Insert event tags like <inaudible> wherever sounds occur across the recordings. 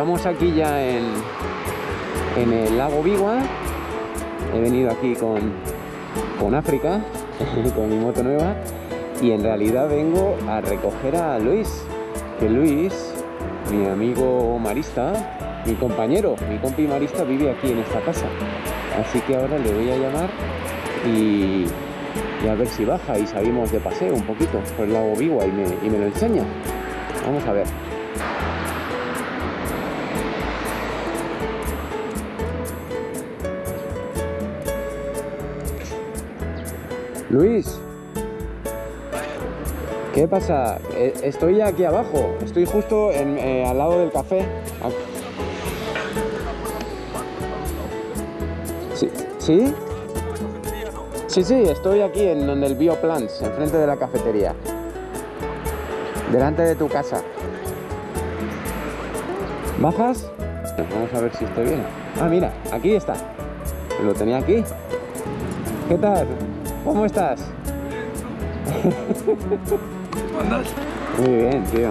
Estamos aquí ya en, en el lago Bigua. He venido aquí con, con África, <laughs> con mi moto nueva. Y en realidad vengo a recoger a Luis. Que Luis, mi amigo marista, mi compañero, mi compi marista vive aquí en esta casa. Así que ahora le voy a llamar y, a ver si baja y salimos de paseo un poquito por el lago me, y me lo enseña. Vamos a ver. Luis, ¿qué pasa? Eh, Estoy aquí abajo, estoy justo en, eh, al lado del café. ¿Sí? ¿Sí? Sí, sí, estoy aquí en donde el Bioplants, enfrente de la cafetería. Delante de tu casa. ¿Bajas? Vamos a ver si estoy bien. Ah, mira, aquí está. Lo tenía aquí. ¿Qué tal? ¿Cómo estás? ¿Cómo andas? Muy bien, tío.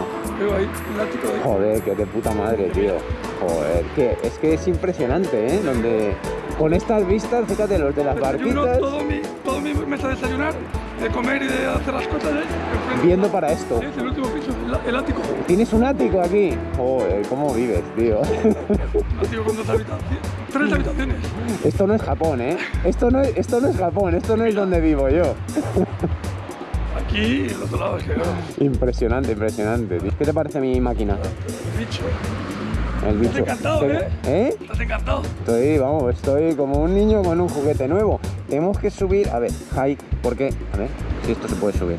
Joder, que de puta madre, tío. Joder, que es que es impresionante, ¿eh? Donde con estas vistas, fíjate, los de las barquitas, todo mi, todo mi mesa de desayunar, de comer y de hacer las cosas enfrente. viendo para esto. Sí, es el último piso, el, el ático. ¿Tienes un ático aquí? Joder, ¿cómo vives, tío? Un ático con dos habitaciones. Tres habitaciones. Esto no es Japón, ¿eh? Esto no es, esto no es Japón, esto no es donde vivo yo. Aquí y el otro lado es que veo. Impresionante, impresionante. tío. ¿Qué te parece mi máquina? Bicho. El bicho. encantado, ¿Te- ¿eh? ¿Eh? Estás encantado. Estoy, vamos, estoy como un niño con un juguete nuevo. Tenemos que subir, a ver, hike, ¿por qué? A ver, si esto se puede subir.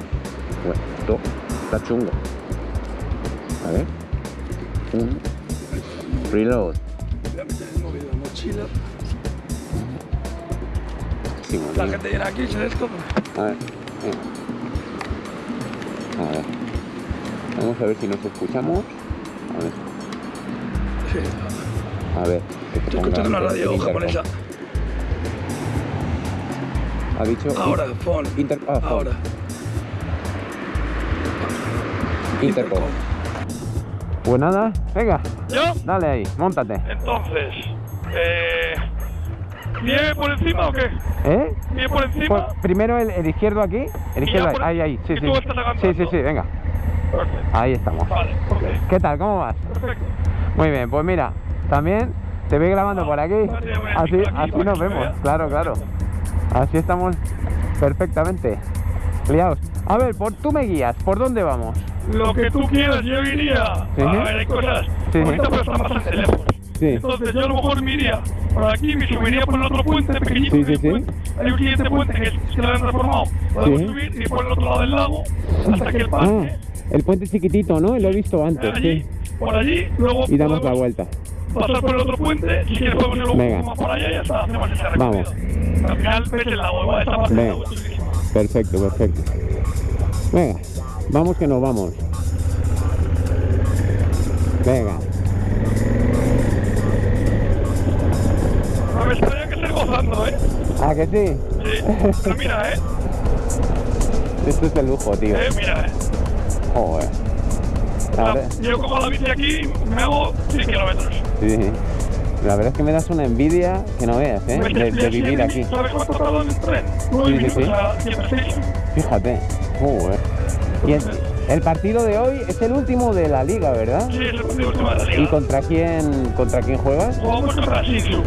Bueno, esto está chungo. A ver. Un reload. Voy a meter el móvil en la mochila. Sí, La gente viene aquí y se. A ver, venga. A ver. Vamos a ver si nos escuchamos. A ver, Sí. a ver. que te una radio japonesa. Ha dicho. Ahora, phone. Inter- ah, phone. Ahora. Intercom. Pues nada, venga, ¿Yo? dale ahí, montate. Entonces, eh, ¿nieve por encima o qué? ¿Eh? ¿Nieve por Pues encima? primero el, el izquierdo aquí, el izquierdo por- ahí, ahí, sí, sí. tú estás avanzando. Sí, sí, sí, venga, Perfecto. ahí estamos. Vale, ok. ¿Qué tal? ¿Cómo vas? Perfecto. Muy bien, pues mira, también te voy grabando por aquí, así, aquí así nos vemos, vea. claro, claro. Así estamos perfectamente liados. A ver, por, tú me guías, ¿por dónde vamos? Lo que tú quieras, yo iría. Sí. A ver, hay cosas. Sí. Ahorita pues están bastante lejos. Sí. Entonces yo a lo mejor me iría por aquí, me subiría por el otro puente pequeñito. Sí, sí, hay un sí. puente. Hay un siguiente puente que, que lo han transformado. Podemos subir y por el otro lado del lago hasta que el Ah, parque. el puente chiquitito, ¿no? Lo he visto antes, allí, por allí, luego Y damos la vuelta. Pasar por el otro puente, si quieres podemos ir un poco más por allá y ya está, hacemos ese Vamos. recorrido. Al final el lago, igual esta parte Venga. Perfecto, perfecto. Venga, vamos que nos vamos. Venga. No me extraña que estés gozando, ¿eh? ¿A que sí? Sí. Pero mira, ¿eh? Esto es de lujo, tío. Eh, mira, ¿eh? Joder. La La- yo cojo la bici aquí me hago 100 kilómetros. Sí. La verdad es que me das una envidia que no veas, ¿eh? De, vivir aquí. Sí, sí, sí. a 106. Fíjate. Joder. Y el, el partido de hoy es el último de la liga, ¿verdad? Sí, es el último de la ¿Y liga. contra quién, contra quién juegas? Jugamos contra Shinsu.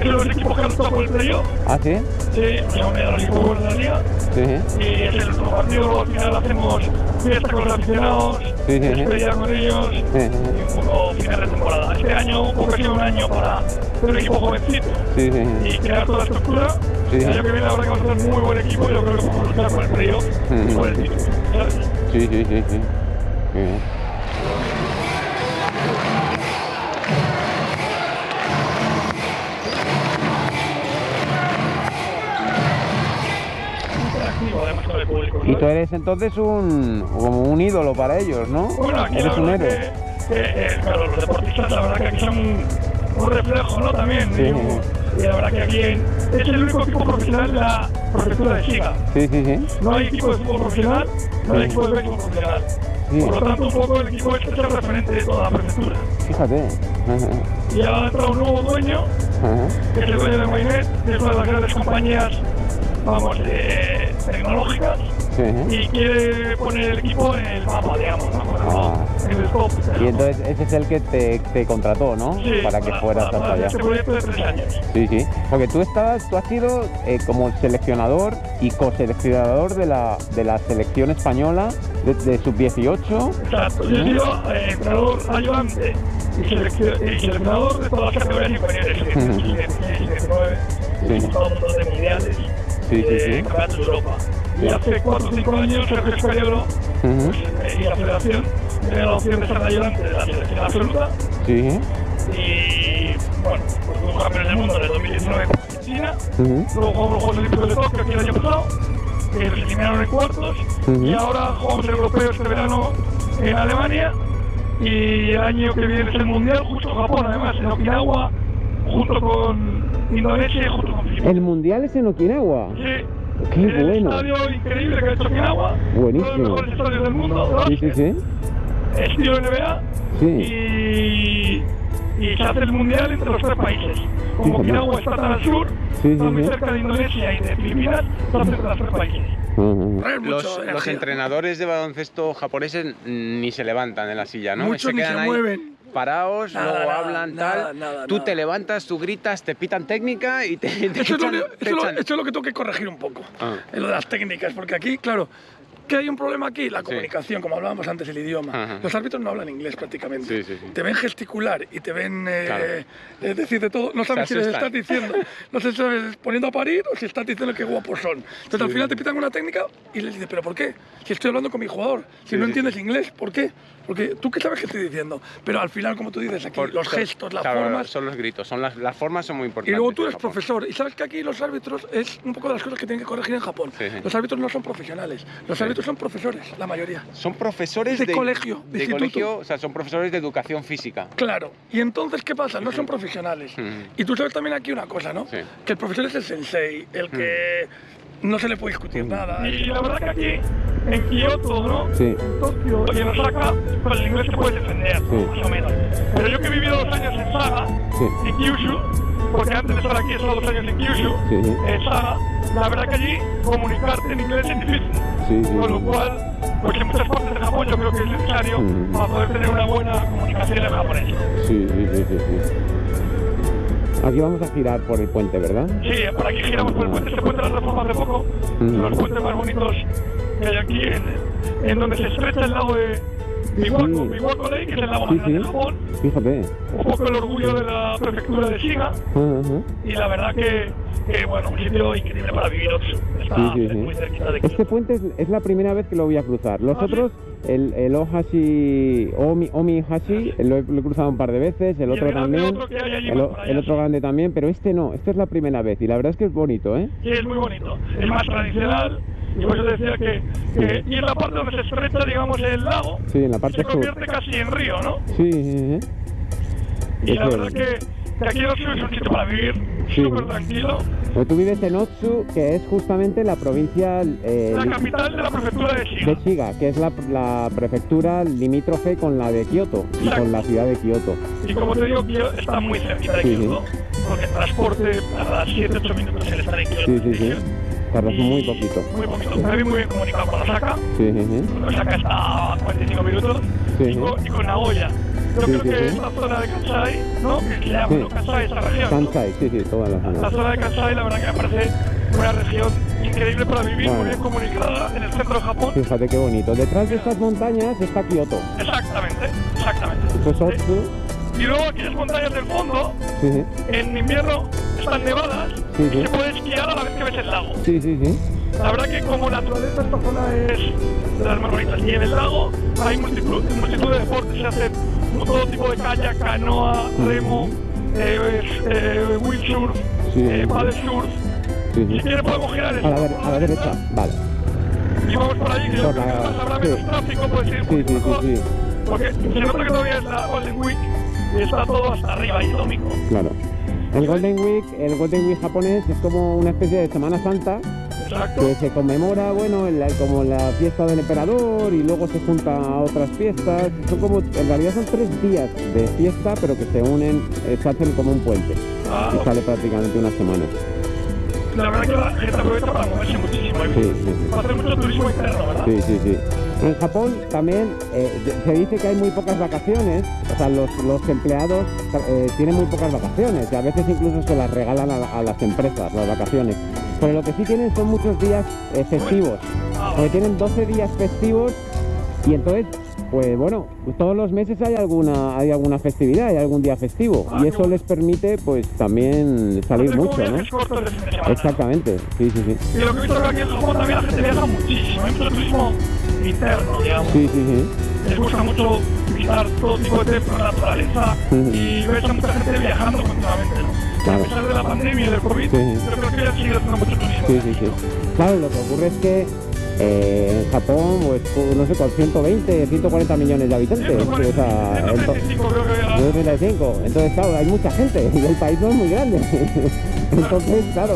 Es de los equipos que han estado por el playoff. ¿Ah, sí? Sí, ya uno de los equipos buenos de la liga. Sí, Y es el último partido, al final hacemos fiesta con los aficionados, Sí, sí, sí. despedida con ellos sí, sí. y un poco final de temporada. Este año creo que ha sido un año para ser un equipo jovencito Sí, sí, sí. y crear toda la estructura. Sí. El año que viene habrá que hacer un muy buen equipo y yo creo que podemos luchar por el playoff y por el título. Sí, sí, sí, sí. Bien. Y tú eres entonces un como un ídolo para ellos, ¿no? Bueno, aquí eres la un héroe. que, que, eh, claro, los deportistas la verdad que aquí son un, reflejo, ¿no? También. Sí. Y, la verdad que aquí es el único equipo profesional de la prefectura de Shiga. Sí, sí, sí. No hay equipo de fútbol profesional, no hay equipo de béisbol profesional. Sí. Por lo tanto, un poco el equipo este es el referente de toda la prefectura. Fíjate. Y ha entrado un nuevo dueño, ajá. que es el dueño de Mainnet, que es una de las grandes compañías, vamos, eh, tecnológicas, Sí, y quiere poner el equipo en el mapa, digamos, ¿no? Ah. en el top. Y entonces ese es el que te, te contrató, ¿no? Sí, para que fueras para hasta allá. Este proyecto de tres años. Sí, sí. Porque tú estabas, tú has sido eh, como seleccionador y coseleccionador de la, de la selección española de, de sub-18. Exacto. Yo he sido eh, entrenador ayudante y, seleccio- y seleccionador de todas las categorías inferiores. que es Ujú. 16, 19, Sí. he disputado un montón de mundiales, Sí, sí, sí. campeonatos de Europa. Y hace 4 o 5 años, Sergio Escariolo Ujú. pues, eh, y la federación me dio la opción de ser ayudante de la selección absoluta. Sí. Y bueno, pues fuimos campeones del mundo en el 2019 en China. Ujú. Luego jugamos los Juegos Olímpicos de Tokio aquí el año pasado, que nos eliminaron en cuartos. Ujú. Y ahora jugamos el europeo este verano en Alemania. Y el año que viene es el mundial, justo en Japón, además, en Okinawa, junto con Indonesia y junto con. El mundial es en Okinawa. Sí. Qué el bueno. estadio increíble que ha hecho Okinawa. Buenísimo. Uno de los mejores estadios del mundo. Sí, sí, sí. Estilo NBA. Sí. Y, y se hace el mundial entre los tres países. Como Sí, Okinawa está tan al sur, Sí, está sí, muy sí. cerca de Indonesia y de Filipinas, se hace entre los tres países. Los, entrenadores de baloncesto japoneses ni se levantan en la silla, ¿no? Muchos ni se ahí mueven. Parados, Nada, luego nada, hablan nada, tal. nada, tú te levantas, tú gritas, te pitan técnica y te, <laughs> te Eso es, lo, echan- único- te eso es lo- eso es lo que tengo que corregir un poco, Ah. en lo de las técnicas, porque aquí, claro, que hay un problema aquí, la comunicación, como hablábamos antes, el idioma. Ajá. Los árbitros no hablan inglés prácticamente. Sí, sí. Te ven gesticular y te ven eh, Claro. eh, decir de todo. No sabes si les estás diciendo, no sé si estás poniendo a parir o si estás diciendo qué guapos son. Entonces al final te pitan una técnica y les dices, ¿pero por qué? Si estoy hablando con mi jugador, si no entiendes inglés, ¿por qué? Porque tú qué sabes qué estoy diciendo. Pero al final, como tú dices aquí, Por- los gestos, las claro, formas. Son los gritos, son las, las formas son muy Y importantes. luego tú eres profesor. Y sabes que aquí los árbitros es un poco de las cosas que tienen que corregir en Japón. Sí, sí. Los árbitros no son profesionales. Los Sí. árbitros son profesores, la mayoría. Son profesores De de, colegio, de de instituto. colegio, o sea, son profesores de educación física. Claro. Y entonces, ¿qué pasa? No son profesionales. Y tú sabes también aquí una cosa, ¿no? Que el profesor es el sensei, el que no se le puede discutir nada. Y la verdad que aquí, en Kioto, ¿no? Sí. Y en Osaka, con el inglés te puedes defender, Sí. más o menos. Pero yo que he vivido dos años en Saga, Sí. en Kyushu, porque antes de estar aquí he estado dos años en Kyushu, Sí, en Saga, la verdad que allí comunicarte en inglés es difícil. Sí, sí, Con lo cual, pues en muchas partes de Japón yo creo que es necesario Ujú. para poder tener una buena comunicación en japonés. Sí, sí, sí, sí, sí. Aquí vamos a girar por el puente, ¿verdad? Sí, por aquí giramos por el puente, este puente lo reforma hace poco, los puentes más bonitos que hay aquí, en, en donde se estrecha el lago de Biwako, Sí. Biwako Lake, que es el lago más grande de. Japón, Fíjate. un poco el orgullo de la prefectura de Shiga, y la verdad que, bueno, un sitio increíble para vivir, Otsu. está Sí, sí, sí. muy cerquita de Este puente es, es la primera vez que lo voy a cruzar. Los ¿Ah, otros, el, el Ohashi, Omi, Omi Hashi, lo he, lo he cruzado un par de veces, el Y otro el también, otro allí el, allá. otro grande también, pero este no, este es la primera vez y la verdad es que es bonito, ¿eh? Sí, es muy bonito. Es más tradicional. Y por eso decía que, que y en la parte donde se estrecha, digamos, el lago, Sí, en la parte se sur. convierte casi en río, ¿no? Sí, sí, sí. Y la verdad que, que aquí Otsu es un sitio para vivir Sí. súper tranquilo. Pues tú vives en Otsu, que es justamente la provincia eh, La capital de la prefectura de Shiga. de Shiga, que es la, la prefectura limítrofe con la de Kioto y con la ciudad de Kioto. Y como te digo, Kioto está muy cerquita de Sí, sí. Kioto, porque el transporte tarda 7-8 minutos en estar en Kioto. Sí, sí, sí. Tardas muy poquito. Muy poquito. Está bien, muy bien comunicado con Osaka. Sí, sí, sí. Osaka está a 45 minutos. Sí, y, sí. con, y con Nagoya. Yo Sí, creo sí, que sí. esta zona de Kansai, ¿no? Que se llama Sí. ¿no? Kansai, esta región. Kansai, sí, sí, toda la La zona. zona de Kansai, la verdad que me parece una región increíble para vivir, Bueno. muy bien comunicada en el centro de Japón. Fíjate qué bonito. Detrás de estas montañas está Kioto. Exactamente, exactamente. Es. Y luego aquellas montañas del fondo, en invierno, están nevadas y se puede esquiar a la vez que ves el lago. Sí, sí, sí. La verdad que como naturaleza esta zona es de las más bonitas. Y en el lago hay multitud, multitud de deportes, se hacen todo tipo de kayak, canoa, remo, eh, eh, windsurf, Sí. eh, paddle surf. sí, Si sí. quiere podemos girar A la, a la derecha. Vale. Y vamos por allí, que yo Por creo que la- habrá menos tráfico, puede ser Sí, sí, mejor, sí. Porque se nota que todavía es la Golden Week y está todo hasta arriba y domingo. Claro. El Golden Week, el Golden Week japonés es como una especie de Semana Santa, Exacto. que se conmemora, bueno, en la- como la fiesta del emperador y luego se junta a otras fiestas. Son como, en realidad son tres días de fiesta, pero que se unen, eh, se hacen como un puente. Ah, Y sale prácticamente una semana. la verdad que la gente aprovecha para moverse muchísimo. Hay Sí, sí, sí. Para hacer mucho turismo interno, ¿verdad? Sí, sí, sí. En Japón también eh, se dice que hay muy pocas vacaciones, o sea, los, los empleados eh, tienen muy pocas vacaciones y a veces incluso se las regalan a, a las empresas, las vacaciones. Pero lo que sí tienen son muchos días eh, festivos, porque tienen 12 días festivos y entonces, pues bueno, pues todos los meses hay alguna, hay alguna festividad, hay algún día festivo y eso les permite pues también salir mucho, ¿no? Exactamente, sí, sí, sí. Y lo que he visto es que aquí en Japón también la gente viaja muchísimo. Hay mucho turismo interno, digamos. Sí, sí, sí. Les gusta mucho visitar todo tipo de naturaleza y ves a mucha gente viajando continuamente, ¿no? Claro. A pesar de la pandemia y del COVID, Sí. yo creo que ya sigue haciendo mucho turismo. Sí, sí, sí. Claro, lo que ocurre es que eh, en Japón, pues, no sé, con 120, 140 millones de habitantes, o sea, en to- 135 creo que era. 135. Entonces, claro, hay mucha gente y el país no es muy grande. <laughs> Entonces, claro,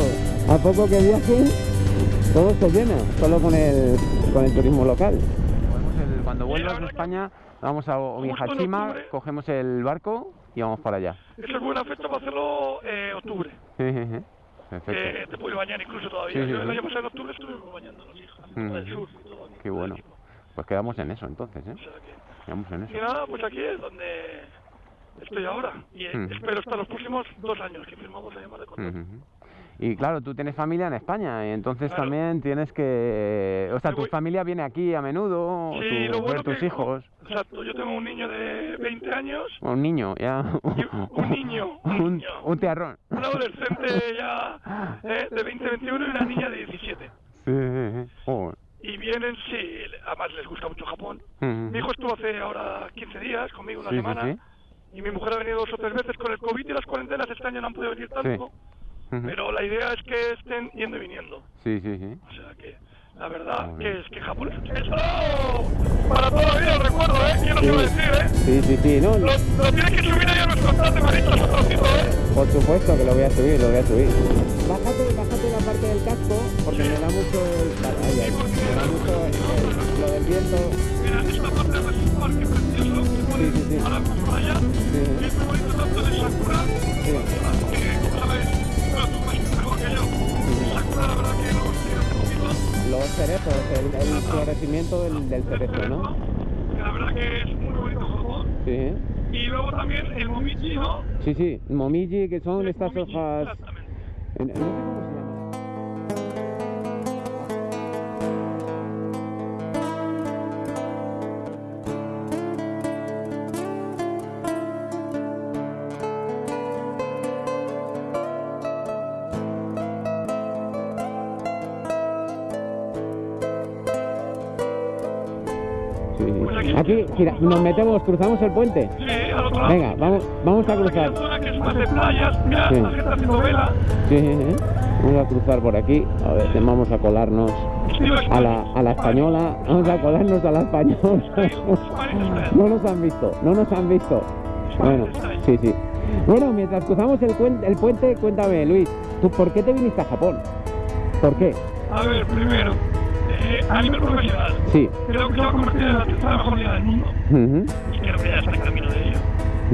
a poco que viajen, todo se llena, solo con el, con el turismo local. cuando vuelvas de España, vamos a Omihashima, octubre. cogemos el barco y vamos para allá. Esa es buena fecha para hacerlo eh, octubre. <laughs> Perfecto. Que te puedes bañar incluso todavía. Sí, sí, Yo el año pasado en octubre estuve bañando a los hijos. Ujú. del sur y todo. Qué bueno. Pues quedamos en eso entonces, ¿eh? O sea que- Quedamos en Y eso. nada, pues aquí es donde estoy ahora. Y eh, Mm. espero estar los próximos dos años que firmamos la llamada de contrato. Y claro, tú tienes familia en España, y entonces Claro. también tienes que... O sea, tu familia viene aquí a menudo, Sí, tu bueno tus que- hijos, Exacto, yo tengo un niño de 20 años, un niño, ya... Un niño, <laughs> un un, niño. un tiarrón. un adolescente ya eh, de 20, 21 y una niña de 17. Sí. Joder. Y vienen, sí, además les gusta mucho Japón. Mi hijo estuvo hace ahora 15 días conmigo una Sí, sí, semana. sí. Y mi mujer ha venido dos o tres veces con el COVID y las cuarentenas este año no han podido venir tanto. Pero la idea es que estén yendo y viniendo. Sí, sí, sí. O sea que la verdad Muy que bien. es que Japón es eso para toda la vida, el recuerdo, ¿eh? Yo no sé decir, ¿eh? Sí, sí, sí, no, Lo, lo tienes que subir ahí a nuestro Maritas otro tipo, ¿eh? por supuesto que lo voy a subir, lo voy a subir. Bájate, bájate la parte del casco, porque me da mucho el... Ay, ay, me da mucho el- el- lo del viento. Mira, esta parte es un parque precioso. que Sí, sí, sí. Ahora vamos para allá. Sí, Y es muy bonito tanto de Sakura, sí. Los cerezos, el, el florecimiento del, del cerezo, ¿no? La verdad que es muy bonito Japón. Sí, Y luego también el Momichi, ¿no? sí, sí. Momiji, que son estas Momichi, hojas... Aquí, gira, nos metemos, cruzamos el puente. Sí, al otro lado. Venga, vamos, vamos a cruzar. una zona que es más de playas. Mira, Sí. la gente haciendo vela. Sí, sí. Vamos a cruzar por aquí. A ver, vamos a colarnos a la, a la española. Vamos a colarnos a la española. No nos han visto, no nos han visto. Bueno, sí, sí. Bueno, mientras cruzamos el, el puente, cuéntame, Luis, ¿tú por qué te viniste a Japón? ¿Por qué? A ver, primero, a nivel profesional, Sí. creo que se va a convertir en la tercera mejor liga del mundo. Y creo que ya está en camino de ello.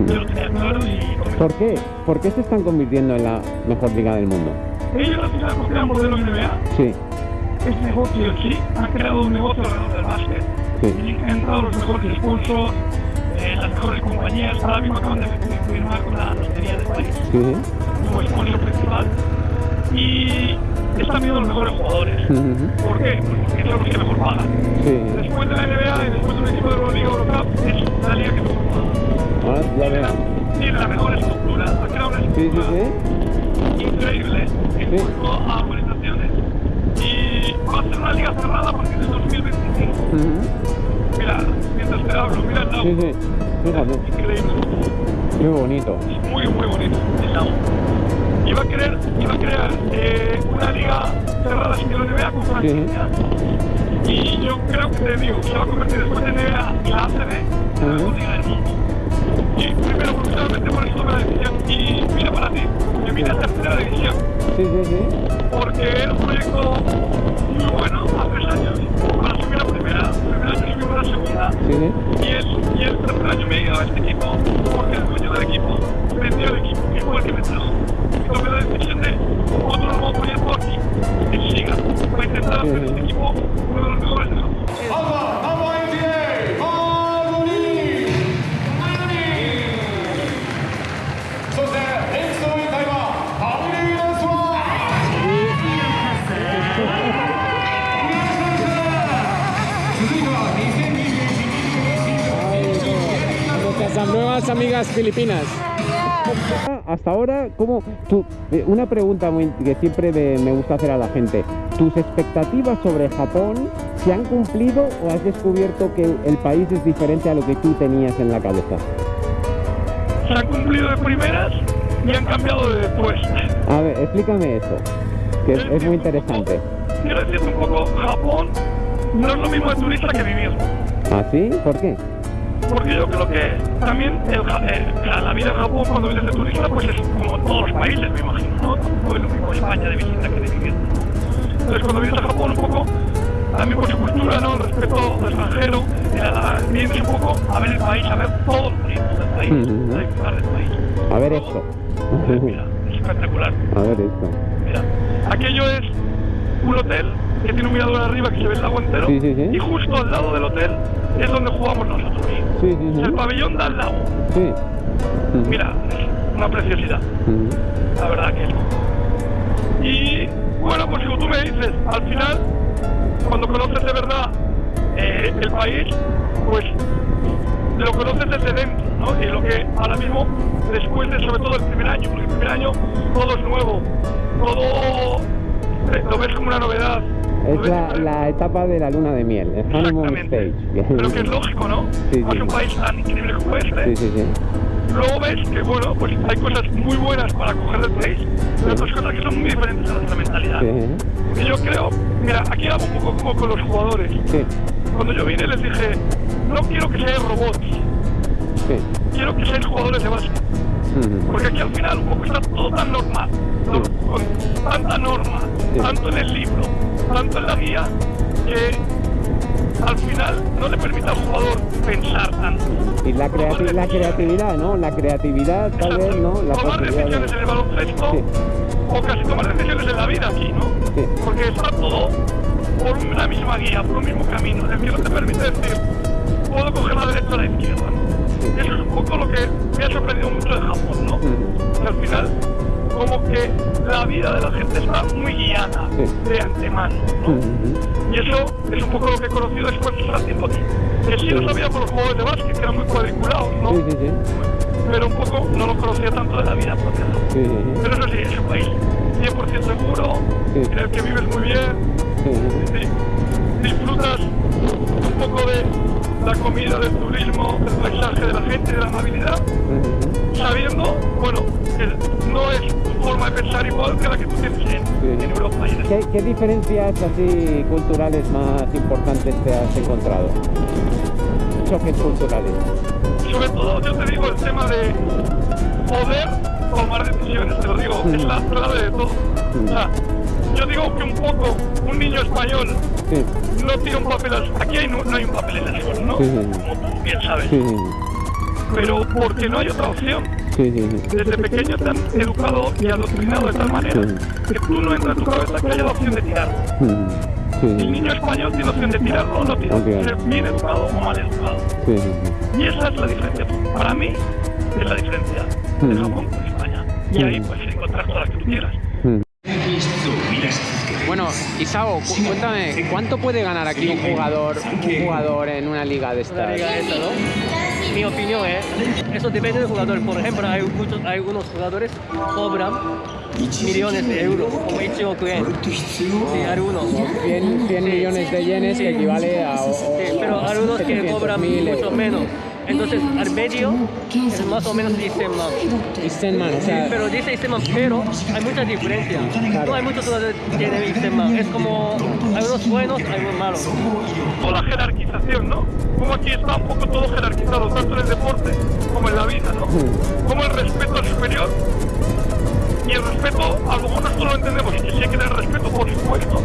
Yo lo tenía claro y ¿Por qué? ¿Por qué se están convirtiendo en la mejor liga del mundo? ellos al final copian modelo NBA. Sí, Es negocio sí. Han creado un negocio alrededor del básquet. sí. Y han entrado los mejores sponsors, eh, las mejores compañías. Ahora mismo acaban de firmar con la lotería del país sí. como sponsor principal. Y están viendo los mejores jugadores. ¿Por qué? Pues porque son los que mejor pagan. Sí. Después de la NBA y después de un equipo de la Liga Eurocup, es la liga que mejor paga. Ya veo. Tiene la mejor estructura, ha creado una sí, estructura sí. increíble en cuanto a organizaciones. Y va a ser una liga cerrada a partir del 2025. Ujú. Mira, mientras te hablo, mira el lago. Sí, sí. Fíjate. Increíble. Qué bonito. Es muy, muy bonito el iba a querer, y va a crear eh, una liga cerrada sin que la NBA con franquicia. Uh. Y yo creo que te digo, se va a convertir después de NBA y la ACB en la mejor liga del mundo. Y primero, solamente por eso tomé la decisión. Y mira para ti, que vine a tercera división. Sí, sí, sí. Porque era un proyecto muy bueno hace tres años. Para subir la primera, primera año subimos la segunda. Sí. Y, el, y el tercer año me he ido a este equipo, porque el dueño del equipo vendió el equipo, que fue el que me trajo. Y tomé la decisión de otro nuevo proyecto aquí, en Siga, para intentar hacer este equipo uno de los mejores del mundo. Nuestras nuevas amigas filipinas. Hasta ahora, ¿cómo tú, eh, una pregunta muy, que siempre me, me gusta hacer a la gente. ¿Tus expectativas sobre Japón se han cumplido o has descubierto que el país es diferente a lo que tú tenías en la cabeza? Se han cumplido de primeras y han cambiado de después. A ver, explícame eso, que es, es muy interesante. Quiero decirte un poco, Japón no es lo mismo de turista que vivir. ¿Ah, sí? ¿Por qué? Porque yo creo que también el Ja- eh, la vida en Japón cuando vienes de turista pues es como todos los países, me imagino, ¿no? Tampoco es lo mismo España de visita que de vivir. Entonces cuando vienes a Japón un poco, también por su cultura, ¿no? El respeto al extranjero, eh, vienes un poco a ver el país, a ver todos los proyectos del país, Ujú. a disfrutar del país. A ver esto. Mira, es espectacular. A ver esto. Mira, aquello es un hotel que tiene un mirador arriba que se ve el lago entero Sí, sí, sí. y justo al lado del hotel es donde jugamos nosotros. Es el pabellón da al lago. Sí. Mira, es una preciosidad, la verdad que es. Y bueno, pues como tú me dices, al final, cuando conoces de verdad eh, el país, pues lo conoces desde dentro, ¿no? Y lo que ahora mismo, después de sobre todo el primer año, porque el primer año todo es nuevo, todo lo ves como una novedad. Es la, etapa de la luna de miel, el honeymoon stage. <laughs> Pero que es lógico, ¿no? Sí, sí. un país tan increíble como este. Sí, sí, sí. Luego ves que, bueno, pues hay cosas muy buenas para coger del país, pero otras cosas que son muy diferentes a nuestra mentalidad. Y yo creo, mira, aquí hago un poco como con los jugadores. sí, Cuando yo vine les dije, no quiero que seáis robots, sí. quiero que seáis jugadores de básquet. Porque aquí al final un poco está todo tan normal, con tanta norma, tanto en el libro, tanto en la guía, que al final no le permite al jugador pensar tanto. Y la, creati- la creatividad, ¿no? La creatividad, tal vez, ¿no? La tomar decisiones en el baloncesto Sí. o casi tomar decisiones en la vida aquí, ¿no? Sí. Porque está todo por una misma guía, por un mismo camino, el que no te permite decir, puedo coger la derecha o la izquierda. ¿no? Eso es un poco lo que me ha sorprendido mucho de Japón, ¿no? Que al final, como que la vida de la gente está muy guiada de antemano, ¿no? Y eso es un poco lo que he conocido después de estar tiempo aquí. Que sí lo sabía por los juegos de básquet, que eran muy cuadriculados, ¿no? Pero un poco no lo conocía tanto de la vida propia. ¿no? Pero eso sí, es un país 100% seguro, en el que vives muy bien, Sí, sí, sí. di- disfrutas un poco de la comida, del turismo, del paisaje, de la gente, de la amabilidad, sabiendo, bueno, que no es tu forma de pensar igual que la que tú tienes en, en Europa y en ¿Qué, qué diferencias así culturales más importantes te has encontrado? Choques culturales. sobre todo yo te digo el tema de poder tomar decisiones, te lo digo, es la clave de todo. O sea, yo digo que un poco un niño español Sí, no tira un papel al Aquí hay, no, no hay un papel en el suelo, ¿no? Sí, sí, sí. Como tú bien sabes. Pero porque no hay otra opción. Desde pequeño te han educado y adoctrinado de tal manera que tú no entra en tu cabeza que haya la opción de. Sí, El niño español tiene opción de tirarlo o no tirarlo. Ok. Ser bien educado o mal educado. Y esa es la diferencia. Para mí, es la diferencia de Mm. Japón con España. Y ahí puedes encontrar todas las que tú quieras. Isao, cu- cuéntame, ¿cuánto puede ganar aquí un jugador, un jugador en una liga de una estas? liga esta, ¿no? Mi opinión es, eso depende del jugador. Por ejemplo, hay, muchos, hay algunos jugadores cobran millones de euros, como Ichioku yen. Sí, algunos. 100, 100 millones de yenes que equivale a... o- Sí, pero algunos que 700.000 cobran euros. mucho menos. Entonces, al medio es más o menos 10 man. Y Stenman, o Sí, sea, pero dice 10 man, pero hay mucha diferencia. No hay muchos que tienen 10 man. Es como, hay unos buenos, hay unos malos. O la jerarquización, ¿no? Como aquí está un poco todo jerarquizado, tanto en el deporte como en la vida, ¿no? Como el respeto al superior. Y el respeto, a lo mejor nosotros lo entendemos, y que sí hay que tener respeto, por supuesto.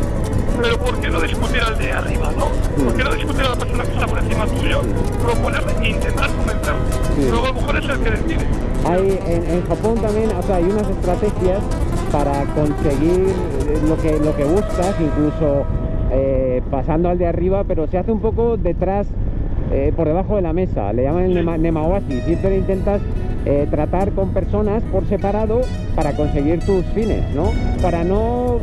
Pero ¿por qué no discutir al de arriba, no? ¿Por qué no discutir a la persona que está por encima tuyo? Proponerle e intentar convencerlo. Sí. Luego a lo mejor es el que decide. Hay, en, en Japón también, o sea, hay unas estrategias para conseguir eh, lo que, lo que buscas, incluso eh, pasando al de arriba, pero se hace un poco detrás, eh, por debajo de la mesa, le llaman el nema, nemawashi, siempre intentas eh, tratar con personas por separado para conseguir tus fines, ¿no? Para no,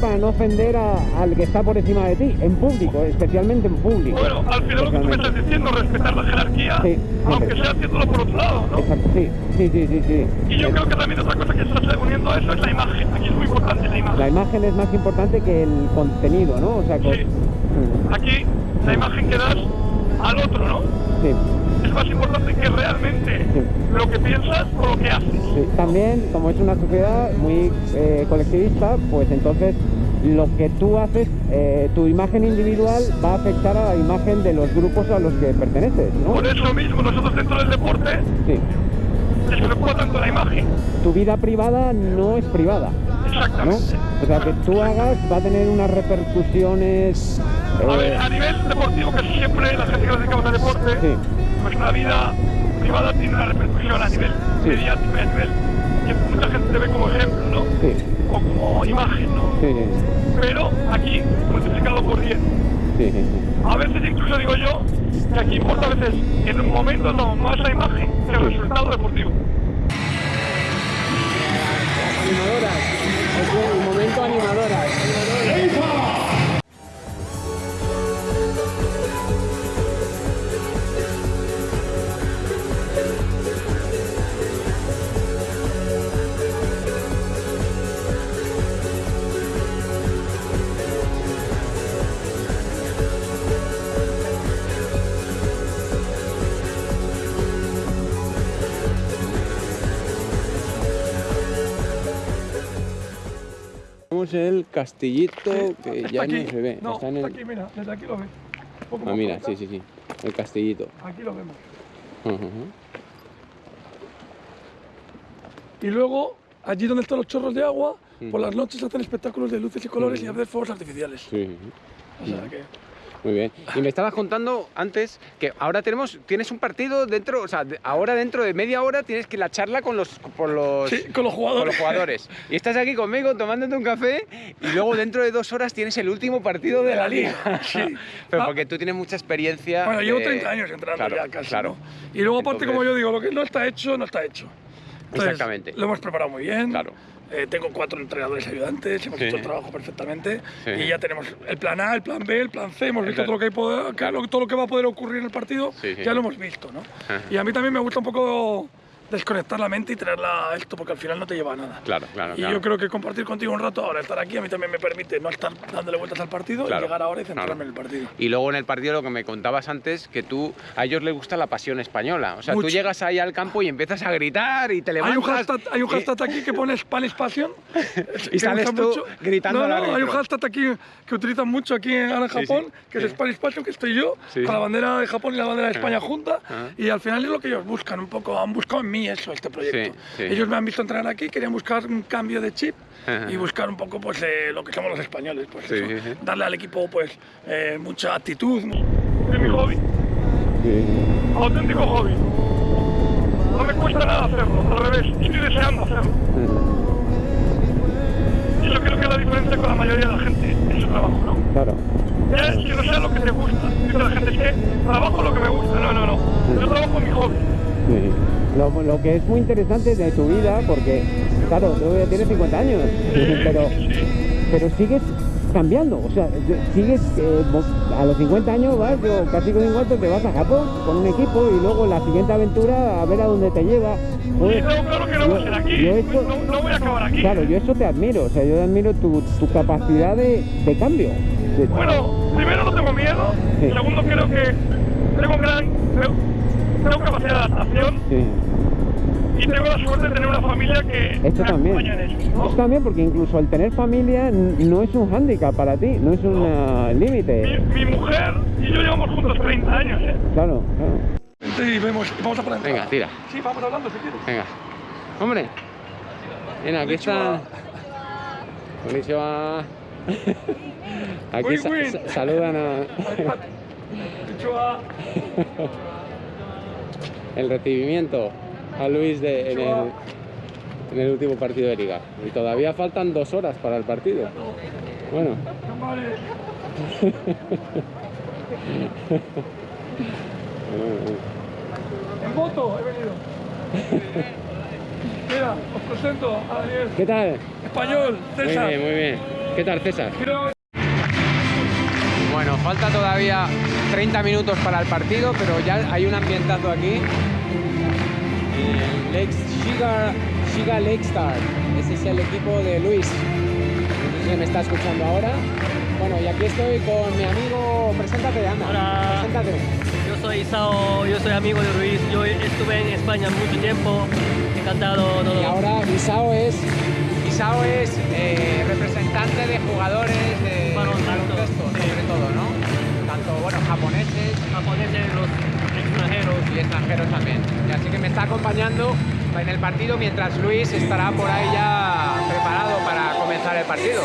para no ofender a- al que está por encima de ti, en público, especialmente en público. Bueno, al final lo que tú me estás diciendo es respetar la jerarquía, Sí, aunque sea haciéndolo por otro lado, ¿no? Exacto, sí, sí, sí, sí, sí. Y yo creo que también otra cosa que está uniendo a eso es la imagen. Aquí es muy importante la imagen. La imagen es más importante que el contenido, ¿no? O sea, Sí. Mm, Aquí la imagen que das al otro, ¿no? sí, Es más importante que realmente Sí. lo que piensas o lo que haces. sí. También, como es una sociedad muy eh, colectivista, pues entonces lo que tú haces, eh, tu imagen individual va a afectar a la imagen de los grupos a los que perteneces, ¿no? Por eso mismo nosotros dentro del deporte Sí. les preocupa tanto la imagen. Tu vida privada no es privada, ¿no? Exactamente. O sea, que tú hagas va a tener unas repercusiones... A eh, ver, a nivel deportivo, casi siempre la gente que nos dedicamos al deporte, Sí. Nuestra vida privada tiene una repercusión a nivel Sí. mediático y a nivel que mucha gente te ve como ejemplo, ¿no? Sí, O como imagen, ¿no? sí, Pero aquí, multiplicado por 10. sí, sí, sí. A veces incluso digo yo que aquí importa a veces en un momento no más la imagen que el resultado deportivo. Animadoras, es un momento animadoras. El castillito que ya aquí. no se ve. No, está en el... aquí, mira, desde aquí lo ves. Ah, mira, sí, sí, sí. El castillito. Aquí lo vemos. Y luego, allí donde están los chorros de agua, por las noches hacen espectáculos de luces y colores y a veces fuegos artificiales. Sí. O sea que... Muy bien. Y me estabas contando antes que ahora tenemos, tienes un partido dentro, o sea, de- ahora dentro de media hora tienes que la charla con los, por los, Sí, con los con jugadores. los jugadores. Y estás aquí conmigo tomándote un café y luego dentro de dos horas tienes el último partido de la liga. Sí. <laughs> Pero Ah, porque tú tienes mucha experiencia. Bueno, llevo de- 30 años entrando Claro, ya casi, claro. ¿no? Y luego aparte, Entonces- como yo digo, lo que no está hecho, no está hecho. Exactamente. Lo hemos preparado muy bien. Claro. Eh, tengo cuatro entrenadores ayudantes, hemos Sí. hecho el trabajo perfectamente Sí. y ya tenemos el plan A, el plan B, el plan C, hemos visto todo lo, que hay poder- que- Claro. lo- todo lo que va a poder ocurrir en el partido, Sí, ya lo hemos visto, ¿no? Y a mí también me gusta un poco desconectar la mente y tenerla a esto, porque al final no te lleva a nada. Claro, claro, Y claro. yo creo que compartir contigo un rato ahora, estar aquí, a mí también me permite no estar dándole vueltas al partido Claro, y llegar ahora y claro. centrarme en el partido. Y luego en el partido lo que me contabas antes, que tú, a ellos les gusta la pasión española. O sea, Mucho. tú llegas ahí al campo y empiezas a gritar y te Hay levantas. un, hashtag, hay un hashtag aquí que pone Spanish Passion. <laughs> Y sales tú gritando No, al no, árbitro. hay un hashtag aquí que utilizan mucho aquí en en Sí, Japón, sí, que sí. es Spanish Passion, que estoy yo, con la bandera de Japón y la bandera de España junta. Ajá. Y al final es lo que ellos buscan un poco, han buscado en mí eso, este proyecto. Sí, sí. Ellos me han visto entrenar aquí, querían buscar un cambio de chip Ajá. y buscar un poco pues, eh, lo que somos los españoles. Pues, Sí, eso, sí, sí. Darle al equipo pues, eh, mucha actitud. Es mi hobby, auténtico hobby. No me cuesta nada hacerlo, al revés, estoy deseando hacerlo. Y yo creo que la diferencia con la mayoría de la gente es su trabajo, ¿no? Claro. Ya es que no sea lo que te gusta. Dice la gente, es que trabajo lo que me gusta. No, no, no. Yo trabajo en mi hobby. Sí. Lo, lo que es muy interesante de tu vida, porque, claro, tú ya tienes 50 años, pero, pero sigues cambiando, o sea, sigues, eh, a los 50 años vas, o casi con 50 te vas a Japón con un equipo y luego la siguiente aventura a ver a dónde te lleva. Joder, tengo claro que no va a ser aquí. yo eso- No, no voy a acabar aquí. Claro, yo eso te admiro, o sea, yo admiro tu, tu capacidad de, de cambio. De- Bueno, primero no tengo miedo. Sí. Segundo, creo que tengo gran. Tengo capacidad de adaptación. sí. Y tengo la suerte de tener una familia que Esto me también. acompaña en eso. ¿no? Esto también, porque incluso el tener familia no es un hándicap para ti, no es un eh, límite. Mi, mi mujer y yo llevamos juntos 30 años, ¿eh? Claro, claro. Y vemos, vamos a por la entrada. Venga, tira. Sí, vamos hablando si quieres. Venga. Hombre. Mira, aquí está. Konnichiwa. <laughs> Aquí Win, sa- win. sa- saludan a Chua. <laughs> el recibimiento a Luis de, en, el, en el último partido de liga. Y todavía faltan dos horas para el partido. Bueno, <laughs> En moto he venido. Mira, os presento a Daniel. ¿qué tal? Español, Muy César. bien, muy bien. ¿Qué tal, César? Quiero- Bueno, falta todavía 30 minutos para el partido, pero ya hay un ambientazo aquí. El Lake Shiga, Shiga Lake Star. Ese es el equipo de Luis. No sé si me está escuchando ahora. Bueno, y aquí estoy con mi amigo. Preséntate, anda. Hola. Preséntate. Yo soy Isao, yo soy amigo de Luis, yo estuve en España mucho tiempo, encantado todo. Y ahora Isao es, Isao es eh, representante de jugadores de Baloncesto, sobre todo, ¿no? Tanto, bueno, japoneses japoneses, los y extranjeros también. Y así que me está acompañando en el partido mientras Luis estará por ahí ya preparado para comenzar el partido.